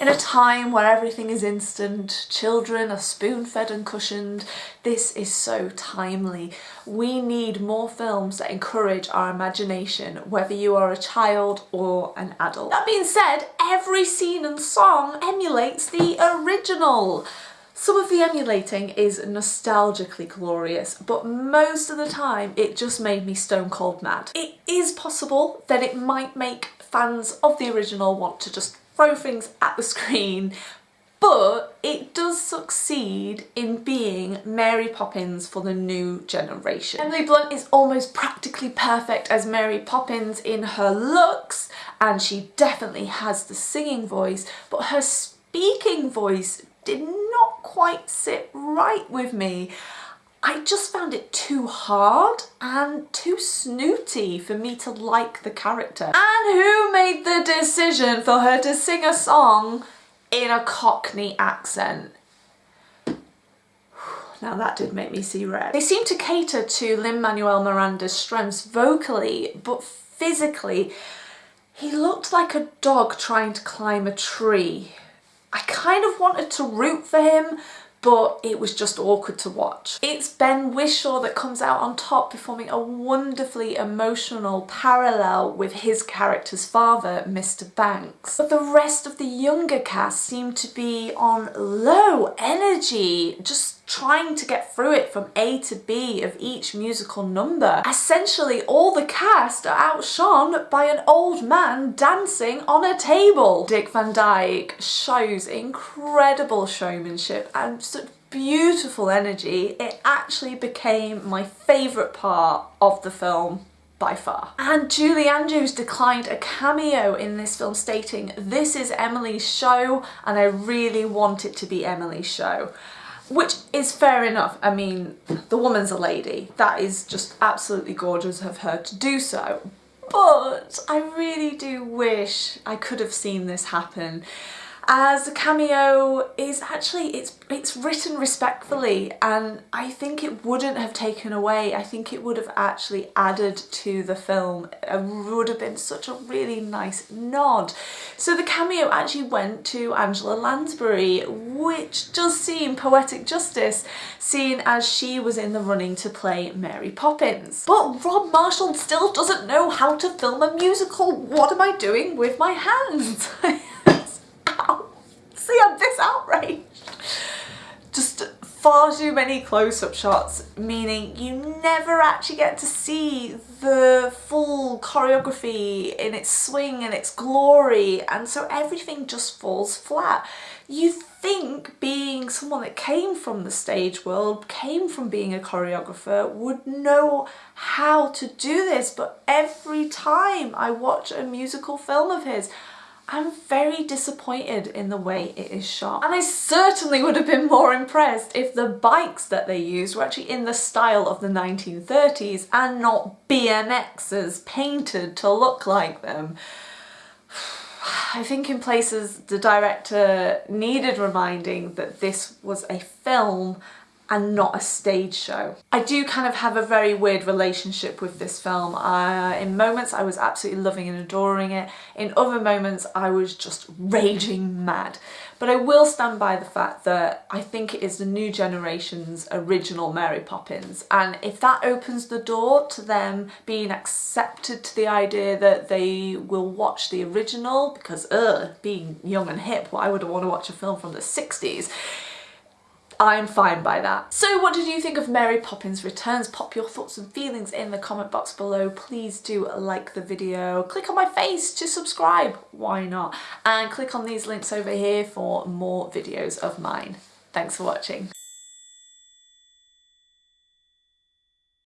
In a time where everything is instant, children are spoon-fed and cushioned, this is so timely. We need more films that encourage our imagination, whether you are a child or an adult. That being said, every scene and song emulates the original. Some of the emulating is nostalgically glorious, but most of the time it just made me stone cold mad. It is possible that it might make fans of the original want to just throw things at the screen but it does succeed in being Mary Poppins for the new generation. Emily Blunt is almost practically perfect as Mary Poppins in her looks and she definitely has the singing voice but her speaking voice did not quite sit right with me. I just found it too hard and too snooty for me to like the character. And who made the decision for her to sing a song in a Cockney accent? Now that did make me see red. They seem to cater to Lin-Manuel Miranda's strengths vocally, but physically, he looked like a dog trying to climb a tree. I kind of wanted to root for him, but it was just awkward to watch. It's Ben Whishaw that comes out on top performing a wonderfully emotional parallel with his character's father, Mr Banks. But the rest of the younger cast seem to be on low energy, just trying to get through it from A to B of each musical number. Essentially all the cast are outshone by an old man dancing on a table. Dick Van Dyke shows incredible showmanship and such beautiful energy. It actually became my favourite part of the film by far. And Julie Andrews declined a cameo in this film stating, this is Emily's show and I really want it to be Emily's show which is fair enough. I mean, the woman's a lady. That is just absolutely gorgeous of her to do so. But I really do wish I could have seen this happen as a cameo is actually it's it's written respectfully and I think it wouldn't have taken away I think it would have actually added to the film it would have been such a really nice nod. So the cameo actually went to Angela Lansbury which does seem poetic justice seeing as she was in the running to play Mary Poppins. But Rob Marshall still doesn't know how to film a musical. What am I doing with my hands See, I'm this outraged. Just far too many close-up shots, meaning you never actually get to see the full choreography in its swing and its glory, and so everything just falls flat. You think being someone that came from the stage world, came from being a choreographer, would know how to do this, but every time I watch a musical film of his, I'm very disappointed in the way it is shot. And I certainly would have been more impressed if the bikes that they used were actually in the style of the 1930s and not BMXs painted to look like them. I think in places the director needed reminding that this was a film and not a stage show. I do kind of have a very weird relationship with this film. Uh, in moments I was absolutely loving and adoring it, in other moments I was just raging mad. But I will stand by the fact that I think it is the new generation's original Mary Poppins and if that opens the door to them being accepted to the idea that they will watch the original because uh, being young and hip, why would I want to watch a film from the 60s? I'm fine by that. So what did you think of Mary Poppins Returns? Pop your thoughts and feelings in the comment box below. Please do like the video. Click on my face to subscribe, why not? And click on these links over here for more videos of mine. Thanks for watching.